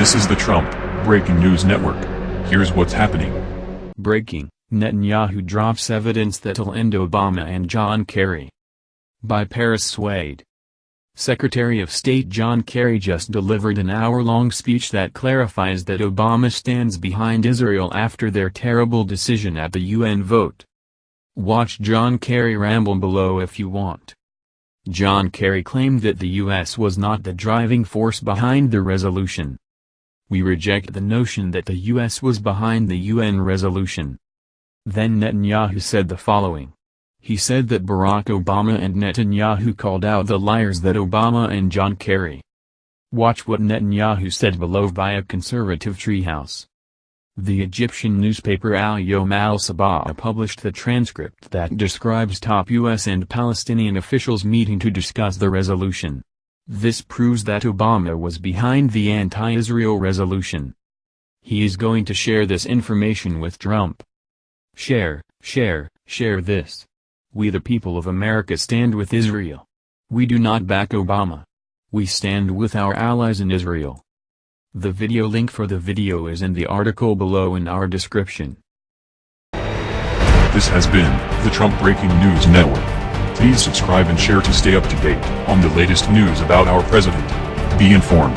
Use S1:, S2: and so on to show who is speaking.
S1: This is the Trump Breaking News Network. Here's what's happening.
S2: Breaking, Netanyahu drops evidence that'll end Obama and John Kerry. By Paris Swade. Secretary of State John Kerry just delivered an hour-long speech that clarifies that Obama stands behind Israel after their terrible decision at the UN vote. Watch John Kerry ramble below if you want. John Kerry claimed that the U.S. was not the driving force behind the resolution. We reject the notion that the U.S. was behind the UN resolution. Then Netanyahu said the following. He said that Barack Obama and Netanyahu called out the liars that Obama and John Kerry. Watch what Netanyahu said below via conservative treehouse. The Egyptian newspaper Al-Yom al-Sabah published the transcript that describes top U.S. and Palestinian officials meeting to discuss the resolution. This proves that Obama was behind the anti-Israel resolution. He is going to share this information with Trump. Share, share, share this. We the people of America stand with Israel. We do not back Obama. We stand with our allies in Israel. The video link for the video is in the article below in our description.
S1: This has been the Trump Breaking News Network. Please subscribe and share to stay up to date on the latest news about our president. Be informed.